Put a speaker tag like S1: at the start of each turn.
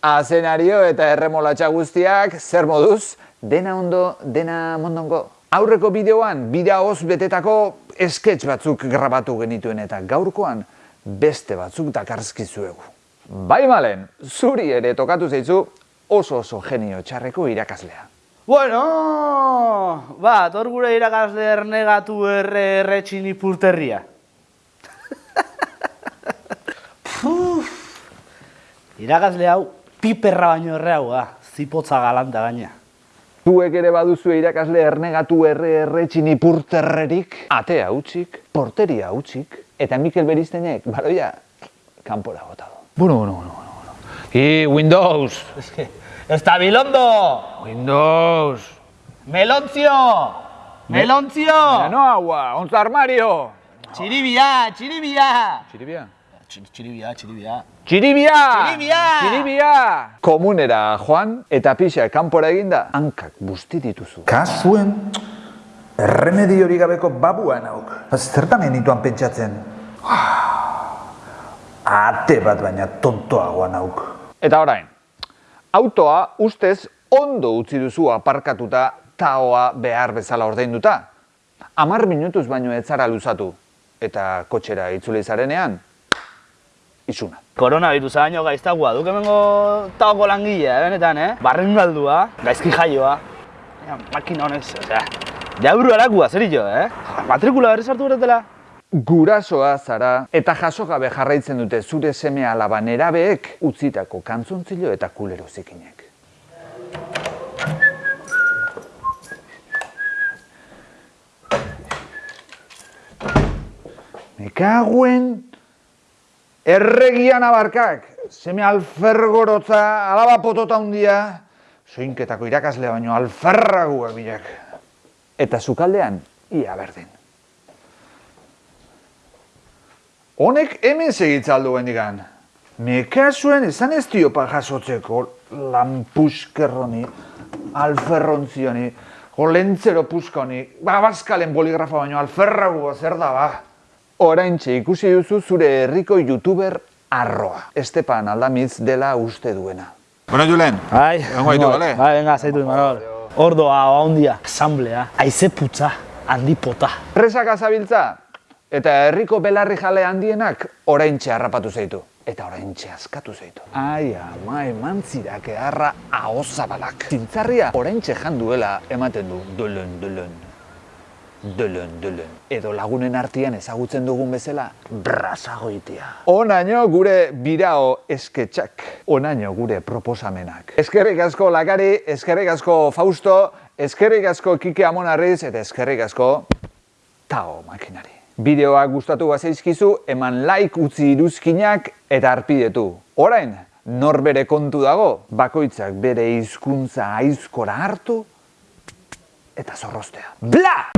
S1: Azenario eta erremolatxa guztiak, zer moduz, dena ondo, dena mondongo. Aurreko bideoan, bida hoz betetako esketx batzuk grabatu genituen eta gaurkoan beste batzuk dakarzkizuegu. Bai malen, zuri ere tokatu zaitzu oso oso genio txarreko irakaslea.
S2: Bueno, ba, tor gure irakasle ernegatu erre erretxin ipurterria. Puf, irakasle hau piperra baino erre hau da, zipotza galanta gaina.
S1: Zuek ere baduzu irakasle ernegatu erre erretxin ipurterrerik, atea utxik, porteria utxik, eta Mikel Beriztenek, baroia, kanpora bota du. Bueno, bueno, bueno, bueno. bueno. I Windows!
S2: Es que, estabilondo!
S1: Windows!
S2: Melontzio! Melontzio!
S1: No agua, onza armario!
S2: Txiribia, txiribia!
S1: Txiribia?
S2: Txi- Txiribia, txiribia.
S1: Txiribia!
S2: Txiribia!
S1: Txiribia! Komunera joan eta pixa kanpora eginda hankak busti dituzu.
S3: Kasuen, erremedio hori gabeko babua nauk. Zertan genituan pentsatzen? Ate bat baina tontoagoa nauk.
S1: Eta orain, autoa ustez ondo utzi duzu aparkatuta taoa behar bezala ordainduta. Amar minutuz baino ez zara luzatu. Eta kotxera itzuli zarenean, izuna.
S2: Koronavirusa baino gaiztagua duk hemengo taoko langilea, eh, benetan, eh? Barren galdua, gaizki jaioa. Ja, makina honez, osea, jauru arakua, zer jo, eh? Matrikula berriz hartu beretela.
S1: Gurasoa zara eta jasogabe jarraitzen dute zure seme alaba nerabeek utzitako kantzontzilo eta kulero zikinek. Me kaguen erregian abarkak, seme alfergorotza, alaba potota hundia, soinketako irakaslea baino alferraguak bilak. Eta sukaldean, ia berdin. Honek hemen segitza aldu bendigan. Mekasuen esan ez diopa jasotzeko lampuskerroni, alferrontzioni, olentzero puskoni, babaskalen boligrafa baino alferrago zer da ba. Oraintxe ikusi duzu zure herriko youtuber arroa. Estepan Aldamiz dela uste duena. Bueno, Julen,
S2: Bai,
S1: Egongo gaitu, bale?
S2: Bai, venga, zaitu, Imanol. Ordoa, handia, asamblea, aize putza, handipota.
S1: Presak azabiltza eta herriko belarri jale handienak oraintxe harrapatu zaitu. Eta oraintxe askatu zaitu. Ai, ama, eman zirak eharra ahozabalak. Zintzarria oraintxe jan duela ematen du. Dulun, dulun. Dulun, dulun. Edo lagunen artean ezagutzen dugun bezala, brazagoitia. Onaino gure birao esketxak. Onaino gure proposamenak. Eskerrik asko Lakari, eskerrik asko Fausto, eskerrik asko Kike Amonarriz eta eskerrik asko Tao makinari. Bideoak gustatu bazaizkizu, eman like utzi iruzkinak eta arpidetu. Orain, norbere kontu dago, bakoitzak bere hizkuntza aizkora hartu eta zorrostea. Bla!